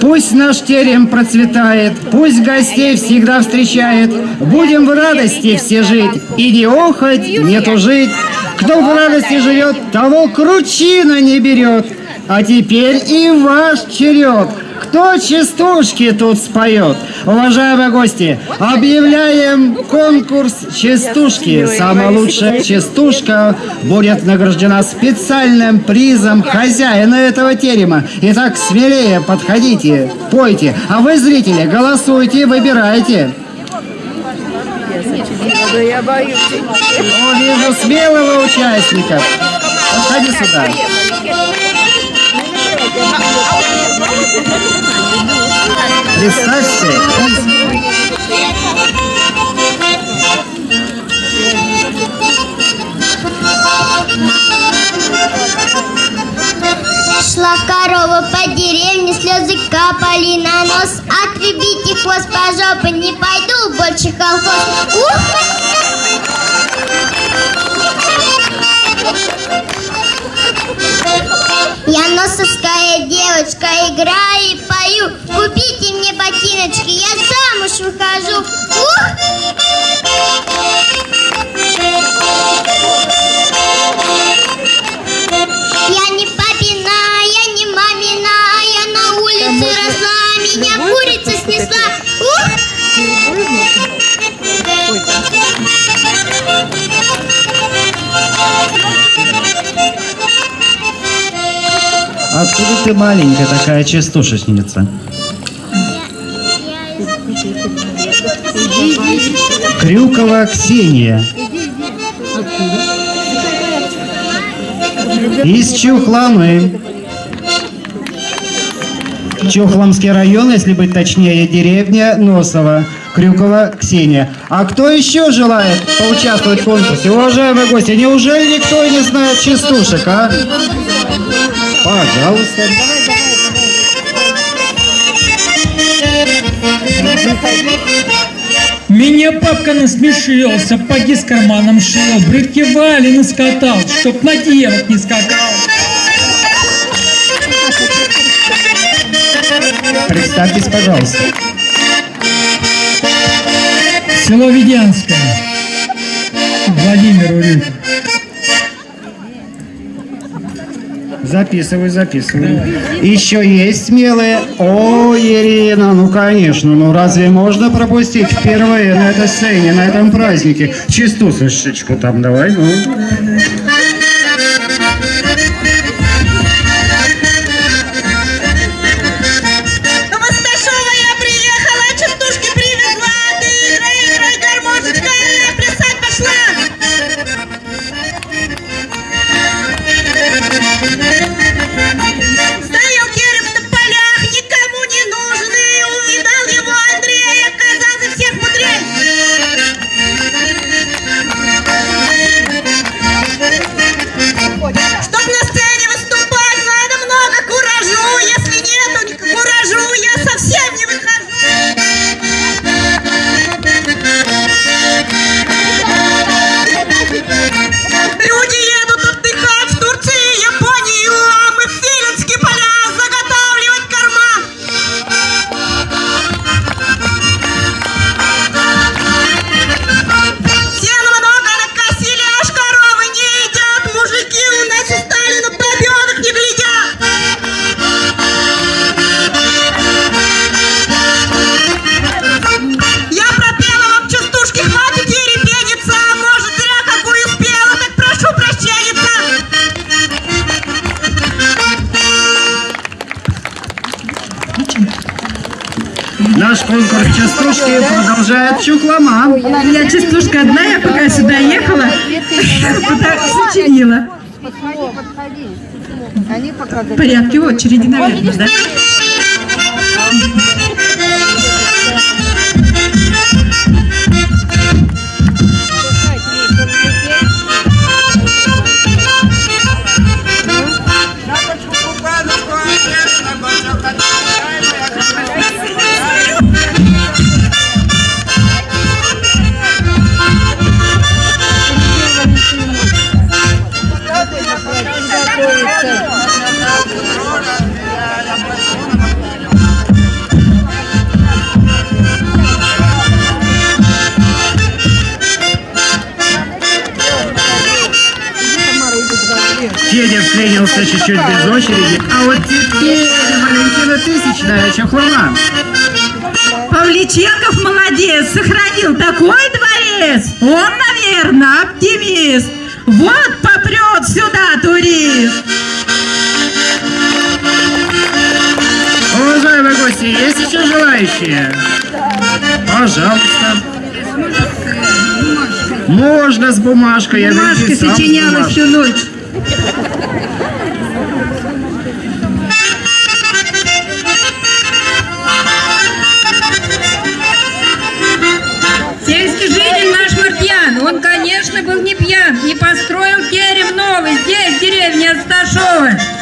Пусть наш терем процветает, пусть гостей всегда встречает. Будем в радости все жить, и не охоть, не тужить. Кто в радости живет, того кручина не берет. А теперь и ваш черед. Кто частушки тут споет? Уважаемые гости, объявляем конкурс частушки. Самая лучшая частушка будет награждена специальным призом хозяина этого терема. Итак, смелее подходите, пойте. А вы, зрители, голосуйте, выбирайте. Я боюсь. О, вижу смелого участника. Подходи сюда. Представьте, Шла корова по деревне, слезы капали на нос. Отрубите хвост по не пойду больше колхоз. Ух! Я носовская девочка, играю и пою. Купите мне ботиночки, я замуж выхожу. Ух! Откуда ты маленькая такая частушечница? Крюкова Ксения. Из Чухламы. Чухламский район, если быть точнее, деревня Носова. Крюкова Ксения. А кто еще желает поучаствовать в конкурсе? Уважаемые гости, неужели никто не знает частушек, а? Пожалуйста. Меня папка насмешил, сапоги с карманом шил, брюки вали наскатал, чтоб на девок не скакал. Представьтесь, пожалуйста. Село Ведянское. Владимир Урюк. Записывай, записывай. Еще есть смелые? О, Ирина, ну конечно, ну разве можно пропустить впервые на этой сцене, на этом празднике? Частушечку там давай, ну. Продолжает Чухлома. У меня частушка одна, я пока сюда ехала, сочинила. В порядке очереди, наверное, да? Чуть-чуть без очереди. А вот теперь Валентина Тысячная, Чахлова. Павличенков молодец, сохранил такой дворец. Он, наверное, оптимист. Вот попрет сюда турист. Уважаемые гости, есть еще желающие? Пожалуйста. Можно с бумажкой. я Машка ведь и сам с сочиняла всю ночь. Он, конечно, был не пьян, не построил терем новый здесь, в деревне Асташова.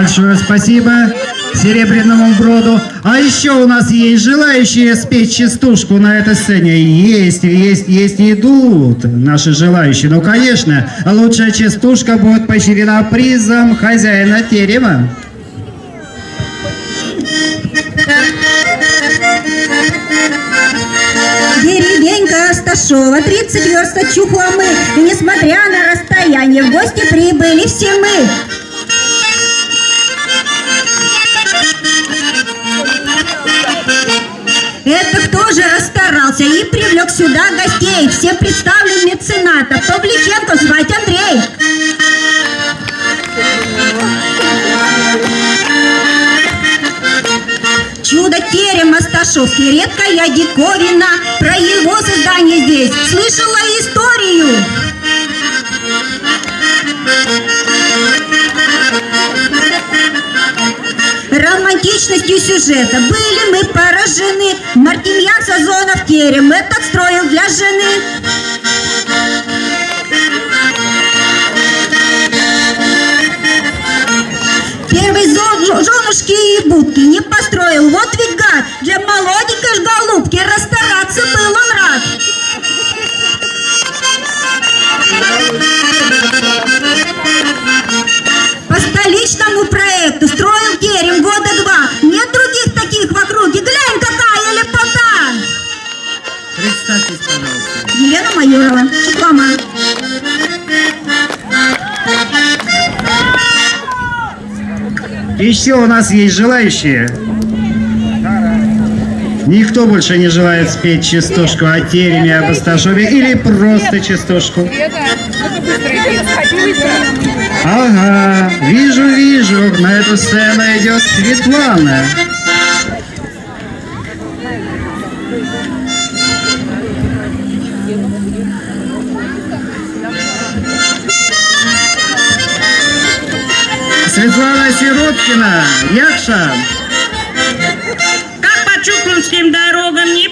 Большое спасибо Серебряному Броду. А еще у нас есть желающие спеть частушку на этой сцене. Есть, есть, есть, идут наши желающие. Ну, конечно, лучшая частушка будет поощрена призом хозяина терема. Деревенька Асташова, 30 верст от Чухломы. И несмотря на расстояние, в гости прибыли все мы. Это кто же расстарался и привлек сюда гостей? Все представлен меценатов. Павличенко звать Андрей. Чудо терем Асташовский, редкая диковина. Про его сюжета были мы поражены. Мартемьян Сазонов терем этот строил для жены. Первый зон, женушки и будки не построил. Вот ведь гад, для молоденькой ж голубки Еще у нас есть желающие. Никто больше не желает спеть частушку о тереме, об Асташове или просто частушку. Ага, вижу, вижу, на эту сцену идет Светлана. Светлана Сироткина, Якша. Как по чухломским дорогам не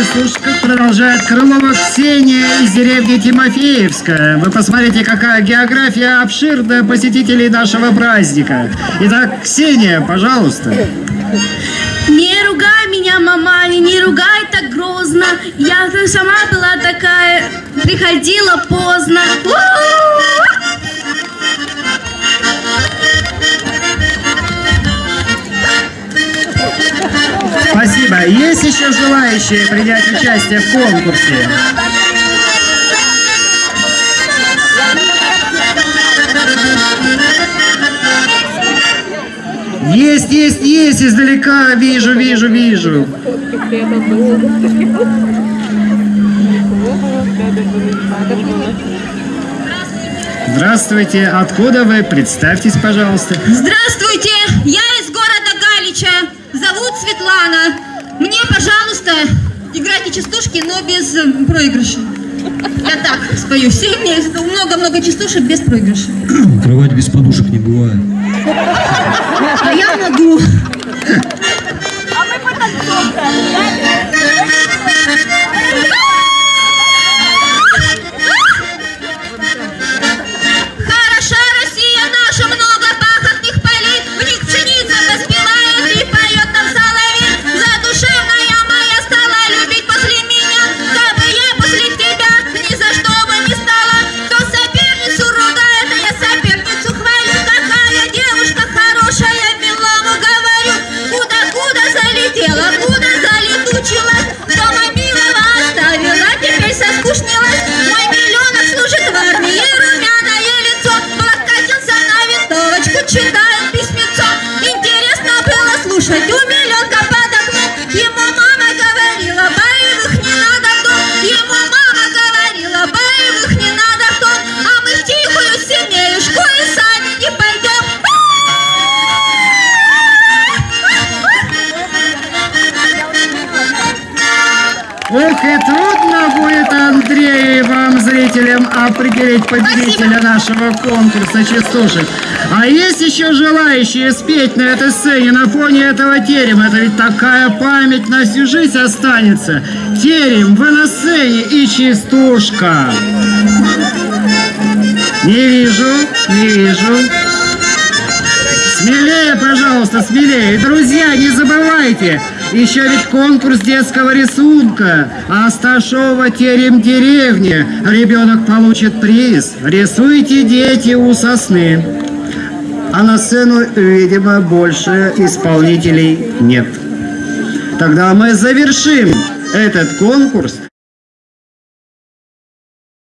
конкурс частушка продолжает Крылова Ксения из деревни Тимофеевская. Вы посмотрите, какая география обширная посетителей нашего праздника. Итак, Ксения, пожалуйста. Не ругай меня, мама, не ругай так грозно. Я сама была такая, приходила поздно. Спасибо. Есть еще желающие принять участие в конкурсе? Есть, есть, есть, издалека вижу, вижу, вижу. Здравствуйте, откуда вы? Представьтесь, пожалуйста. Здравствуйте, я из города Галича. Зовут Светлана. Мне, пожалуйста, играйте частушки, но без э, проигрыша. Я так спою. Все мне много-много частушек без проигрыша. Кровать без подушек не бывает. А я могу. Определить победителя нашего конкурса частушек. А есть еще желающие спеть на этой сцене, на фоне этого терема? Это ведь такая память на всю жизнь останется. Терем, вы на сцене и частушка. Не вижу, не вижу. Смелее, пожалуйста, смелее. Друзья, не забывайте, еще ведь конкурс детского рисунка. Асташова терем деревни. Ребенок получит приз. Рисуйте, дети, у сосны. А на сцену, видимо, больше исполнителей нет. Тогда мы завершим этот конкурс